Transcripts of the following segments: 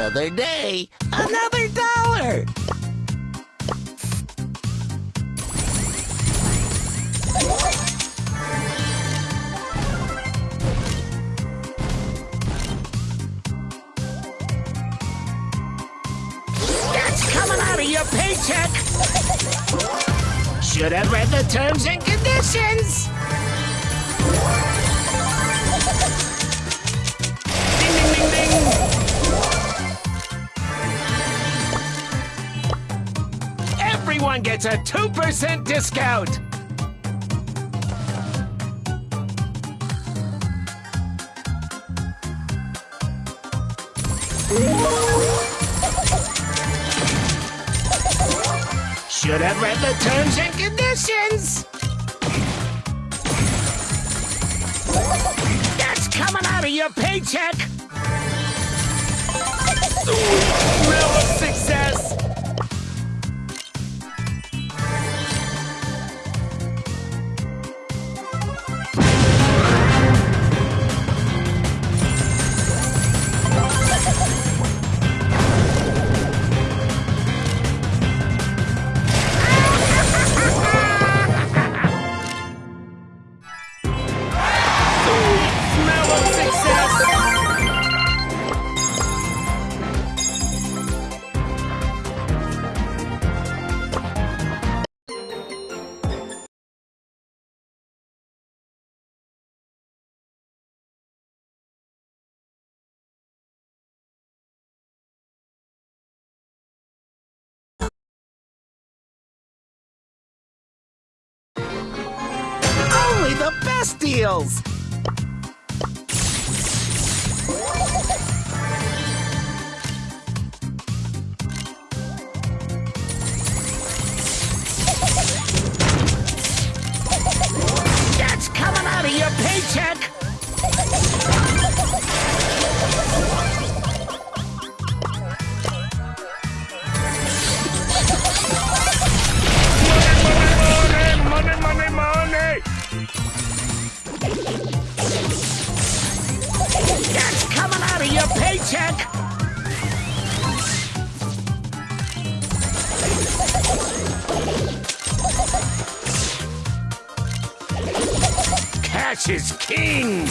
Another day, another dollar. That's coming out of your paycheck. Should have read the terms and conditions. Everyone gets a 2% discount. Should have read the terms and conditions. That's coming out of your paycheck. Best deals. Cash is king.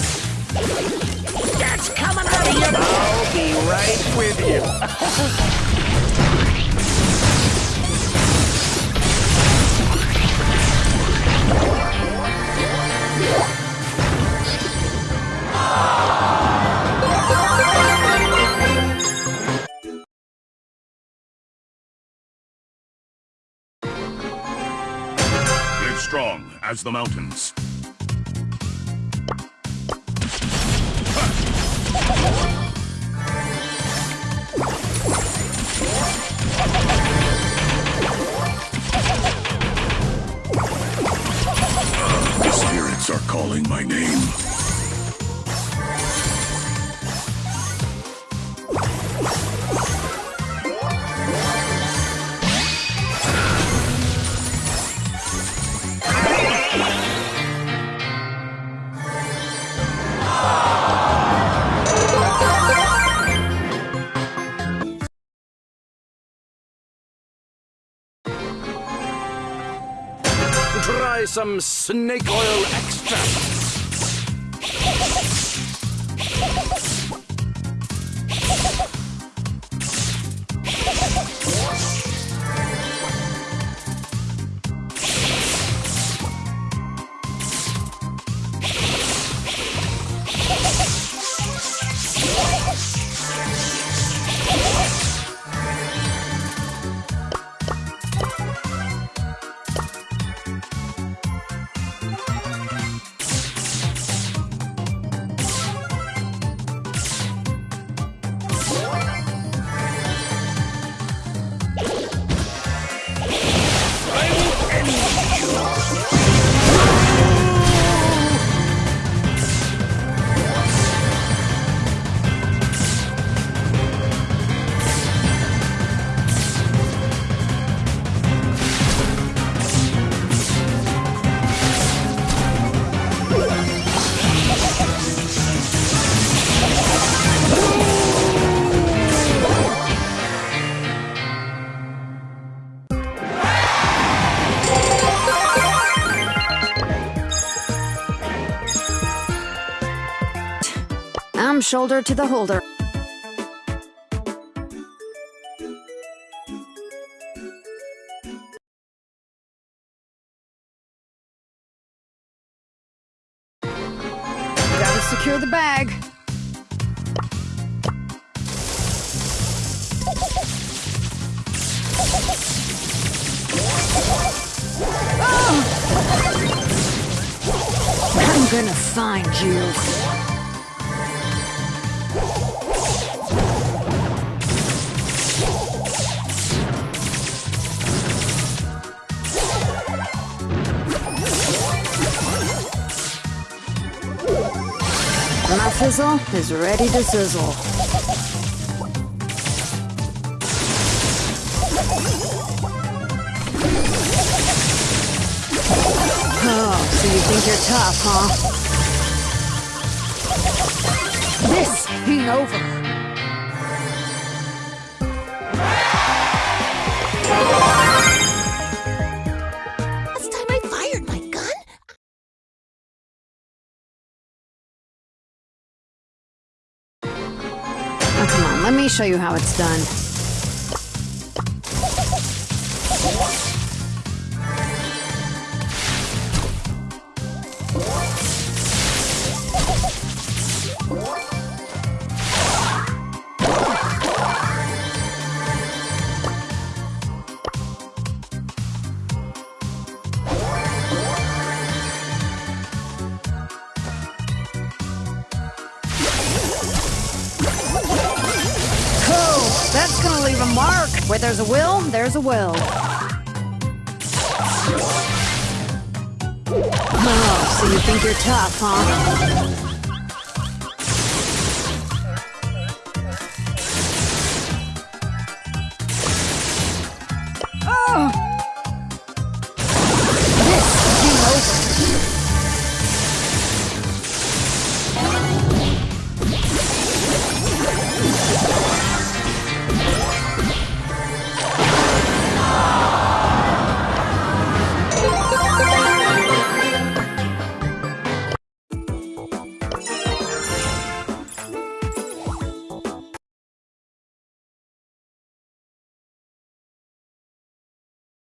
That's coming out of your. I'll be right with you. Live strong as the mountains. Some snake oil extract. From shoulder to the holder. Gotta secure the bag. Ah! I'm gonna find you. My fizzle is ready to sizzle. Oh, so you think you're tough, huh? This ain't over. Let me show you how it's done. Leave a mark. Where there's a will, there's a will. Oh, so you think you're tough, huh? Oh,